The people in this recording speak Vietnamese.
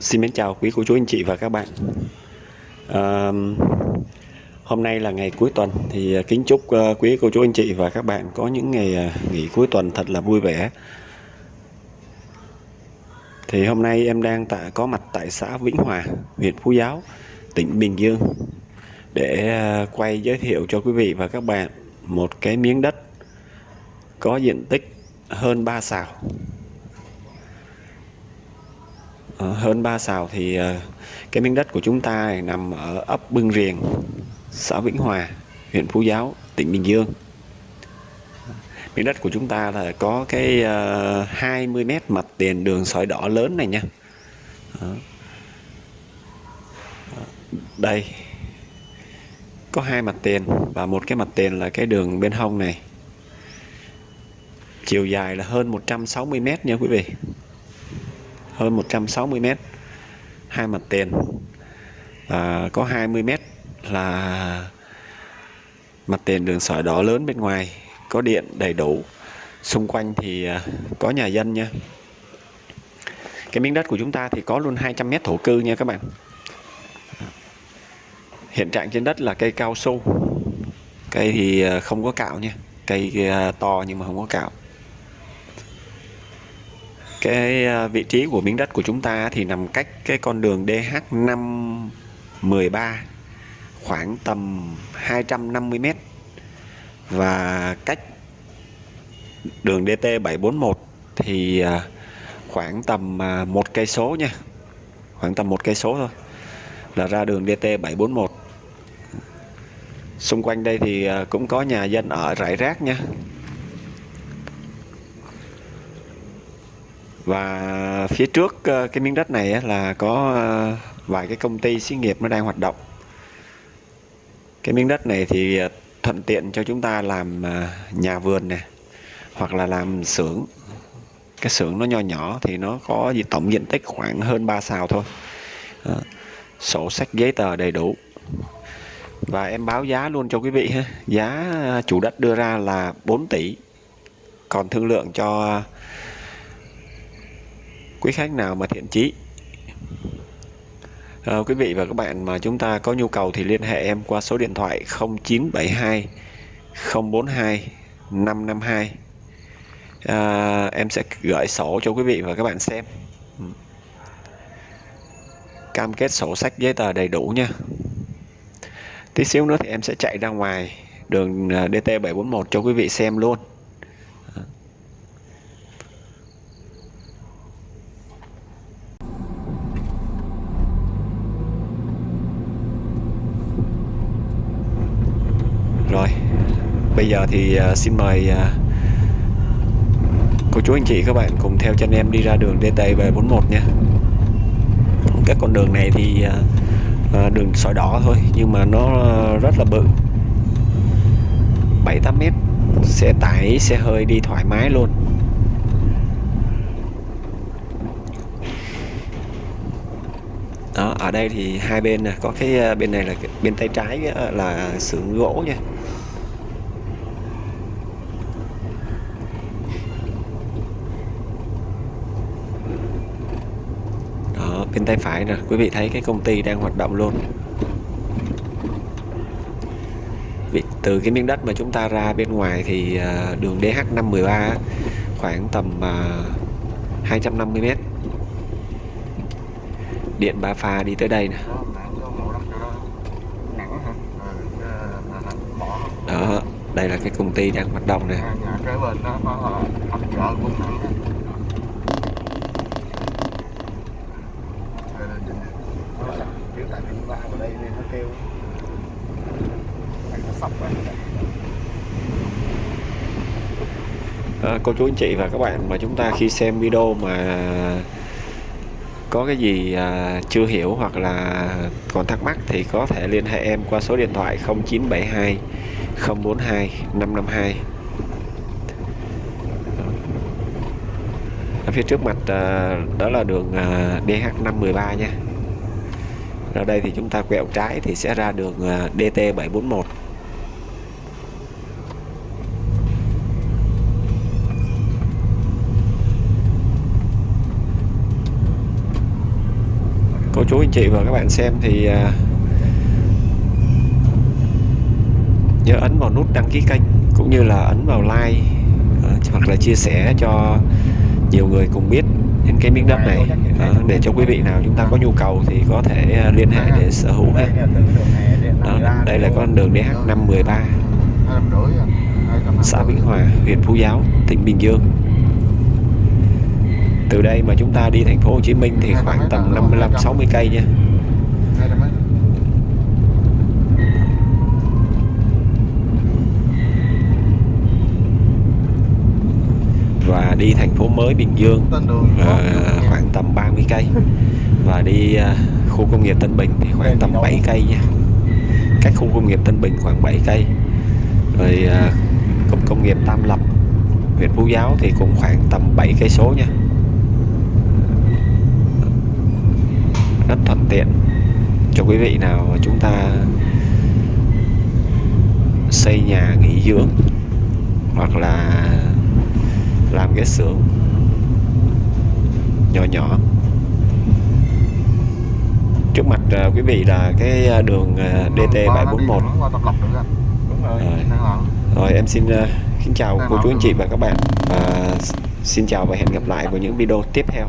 Xin mến chào quý cô chú anh chị và các bạn. À, Hôm nay là ngày cuối tuần thì ờ, kính chúc ờ, quý cô chú anh chị và các bạn có những ngày ờ, nghỉ cuối tuần thật là vui vẻ. Thì hôm nay em đang tại, có mặt tại xã Vĩnh Hòa, huyện Phú Giáo, tỉnh Bình Dương Để quay giới thiệu cho quý vị và các bạn một cái miếng đất có diện tích hơn 3 xào. Ờ, hơn 3 xào thì ờ, cái miếng đất của chúng ta này nằm ở ấp Bưng Riềng, xã Vĩnh Hòa, huyện Phú Giáo, tỉnh Bình Dương. Miếng đất của chúng ta là có cái ờ, 20 mét mặt tiền đường sỏi đỏ lớn này nha. Đây có hai mặt tiền và một cái mặt tiền là cái đường bên hông này chiều dài là hơn 160 mét nha quý vị hơn 160 mét. Hai mặt tiền và có 20 mét là mặt tiền đường sỏi đỏ lớn bên ngoài, có điện đầy đủ. Xung quanh thì à, có nhà dân nha. Cái miếng đất của chúng ta thì có luôn 200 mét thổ cư nha các bạn. Hiện trạng trên đất là cây cao su. Cây thì à, không có cạo nha. Cây à, to nhưng mà không có cạo cái à, vị trí của miếng đất của chúng ta thì nằm cách cái con đường DH513 khoảng tầm 250 m và cách đường DT741 thì à, khoảng tầm à, một cây số nha, khoảng tầm một cây số thôi là ra đường DT741 xung quanh đây thì cũng có nhà dân ở rải rác nha. Và phía trước ờ, cái miếng đất này là có ờ, vài cái công ty xí nghiệp nó đang hoạt động. Cái miếng đất này thì ờ, thuận tiện cho chúng ta làm nhà vườn này hoặc là làm xưởng. Cái xưởng nó nho nhỏ thì nó có gì tổng diện tích khoảng hơn 3 xào thôi. Sổ sách, giấy tờ đầy đủ. Và em báo giá luôn cho quý vị ha. Giá chủ đất đưa ra là 4 tỷ. Còn thương lượng cho quý khách nào mà thiện chí. À, quý vị và các bạn mà chúng ta có nhu cầu thì liên hệ em qua số điện thoại 0972 042 552 à, em sẽ gửi sổ cho quý vị và các bạn xem. Ừ. Cam kết sổ sách giấy tờ đầy đủ nha. Tí xíu nữa thì em sẽ chạy ra ngoài đường ờ, DT741 cho quý vị xem luôn. Rồi, bây giờ thì à, xin mời à, cô chú anh chị các bạn cùng theo chân em đi ra đường DT về 41 nha Các con đường này thì à, đường sỏi đỏ thôi nhưng mà nó rất là bự. 7-8 mét xe tải xe hơi đi thoải mái luôn. Đó ở đây thì hai bên nè có cái bên này là bên tay trái là xưởng gỗ nha. Bên tay phải nè. Quý vị thấy cái công ty đang hoạt động luôn. Từ cái miếng đất mà chúng ta ra bên ngoài thì à, đường DH513 khoảng tầm 250 m điện ba pha đi tới đây nè. Đó đây là cái công ty đang hoạt động nè anh ra ở đây nên nó kêu. Anh nó sọc ra à, cô chú anh chị và các bạn mà chúng ta khi xem video mà có cái gì à, chưa hiểu hoặc là còn thắc mắc thì có thể liên hệ em qua số điện thoại 0972 042 552 ở phía trước mặt à, đó là đường à, DH513 nha ra đây thì chúng ta quẹo trái thì sẽ ra đường à, DT741 cô chú, anh chị và các bạn xem thì à, nhớ ấn vào nút đăng ký kênh cũng như là ấn vào like à, hoặc là chia sẻ cho nhiều người cùng biết đến cái miếng đất này. à, để cho quý vị nào chúng ta có nhu cầu thì có thể à, liên hệ để sở hữu ha. Đó, đây là con đường DH 513 xã Vĩnh Hòa huyện Phú Giáo tỉnh Bình Dương. Từ đây mà chúng ta đi thành phố Hồ Chí Minh thì khoảng tầm 55 60 cây nha và đi thành phố mới Bình Dương. À, khoảng tầm 30 cây. Và đi à, khu công nghiệp Tân Bình thì khoảng tầm 7 cây nha. Cách khu công nghiệp Tân Bình khoảng 7 cây. Rồi à, cụm công nghiệp Tam Lập huyện Phú Giáo thì cũng khoảng tầm 7 cây số nha. Rất thuận tiện. Cho quý vị nào chúng ta xây nhà nghỉ dưỡng hoặc là làm cái xưởng nhỏ nhỏ. Trước mặt uh, quý vị là cái à, đường uh, DT 741 rồi. rồi em xin uh, kính chào cô chú anh chị và các bạn. Và xin chào và hẹn gặp lại vào những video tiếp theo